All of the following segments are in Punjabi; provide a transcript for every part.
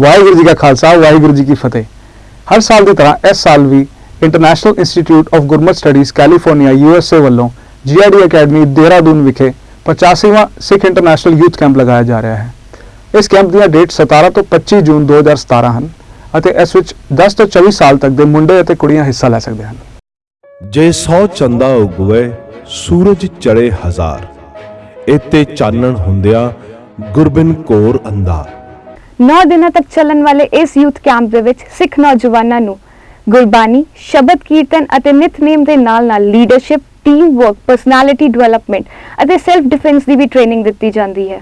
ਵਾਹਿਗੁਰੂ ਜੀ ਕਾ ਖਾਲਸਾ, ਵਾਹਿਗੁਰੂ ਜੀ ਕੀ ਫਤਿਹ। ਹਰ ਸਾਲ ਦੀ ਤਰ੍ਹਾਂ ਇਸ ਸਾਲ ਵੀ international institute of Gurmat studies California USA ਵੱਲੋਂ ਜੀਆਰਡੀ ਅਕੈਡਮੀ ਦੇਹਰਾਦੂਨ ਵਿਖੇ 85ਵਾਂ ਸਿੱਖ ਇੰਟਰਨੈਸ਼ਨਲ ਯੂਥ ਕੈਂਪ ਲਗਾਇਆ ਜਾ ਰਿਹਾ ਹੈ। ਇਸ ਕੈਂਪ ਦੀਆਂ ਡੇਟ 17 ਤੋਂ 25 ਜੂਨ 2017 ਹਨ ਅਤੇ ਇਸ ਵਿੱਚ 10 ਤੋਂ 24 ਸਾਲ ਤੱਕ ਦੇ ਮੁੰਡੇ ਅਤੇ ਕੁੜੀਆਂ ਹਿੱਸਾ ਲੈ ਸਕਦੇ ਹਨ। ਜੇ ਸੌ ਚੰਦਾ ਉਗਵੇ, ਸੂਰਜ ਚੜੇ ਹਜ਼ਾਰ। ਇਤੇ ਚਾਨਣ ਹੁੰਦਿਆ ਗੁਰਬਿਨ ਕੋਰ ਅੰਧਾਰ। 9 ਦਿਨਾਂ ਤੱਕ ਚੱਲਣ ਵਾਲੇ ਇਸ ਯੂਥ ਕੈਂਪ ਦੇ ਵਿੱਚ ਸਿੱਖ ਨੌਜਵਾਨਾਂ ਨੂੰ ਗੁਰਬਾਣੀ, ਸ਼ਬਦ ਕੀਰਤਨ ਅਤੇ ਨਿਤਨੇਮ ਦੇ ਨਾਲ-ਨਾਲ leadership, team work, personality development ਅਤੇ ਸੈਲਫ ਡਿਫੈਂਸ ਦੀ ਵੀ ਟ੍ਰੇਨਿੰਗ ਦਿੱਤੀ ਜਾਂਦੀ ਹੈ।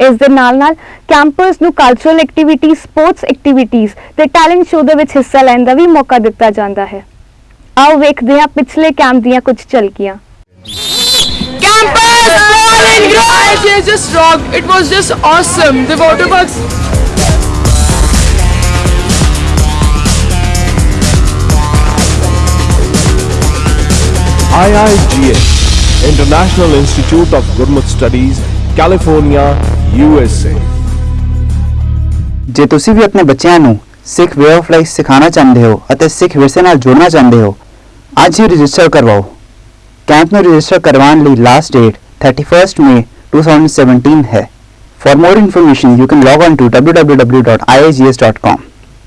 ਇਸ ਦੇ ਨਾਲ-ਨਾਲ ਕੈਂਪਰਸ ਨੂੰ ਕਲਚਰਲ ਐਕਟੀਵਿਟੀਜ਼, ਸਪੋਰਟਸ ਐਕਟੀਵਿਟੀਜ਼ ਤੇ ਟੈਲੈਂਟ ਸ਼ੋਅ ਦੇ ਵਿੱਚ ਹਿੱਸਾ ਲੈਣ ਦਾ ਵੀ ਮੌਕਾ ਦਿੱਤਾ ਜਾਂਦਾ ਹੈ। ਆਓ ਵੇਖਦੇ ਹਾਂ ਪਿਛਲੇ ਕੈਂਪ ਦੀਆਂ ਕੁਝ ਝਲਕੀਆਂ। And Guys, it just rocked. It was just awesome. The water parks. IIGA International Institute of Gurmat Studies California USA ਜੇ ਤੁਸੀਂ ਵੀ ਆਪਣੇ ਬੱਚਿਆਂ ਨੂੰ ਸਿੱਖ ਵੇ ਆਫ ਲਾਈਫ ਸਿਖਾਉਣਾ ਚਾਹੁੰਦੇ ਹੋ ਅਤੇ ਸਿੱਖ ਵਿਰਸੇ ਨਾਲ ਜੋੜਨਾ ਚਾਹੁੰਦੇ ਹੋ ਅੱਜ ਹੀ ਰਜਿਸਟਰ ਕਰਵਾਓ ਕੈਂਪ ਨੂੰ ਰਜਿਸਟਰ ਕਰਵਾਉਣ ਲਈ ਲਾਸਟ ਡੇਟ 31st May 2017 है For more information, you can log on to www.iags.com.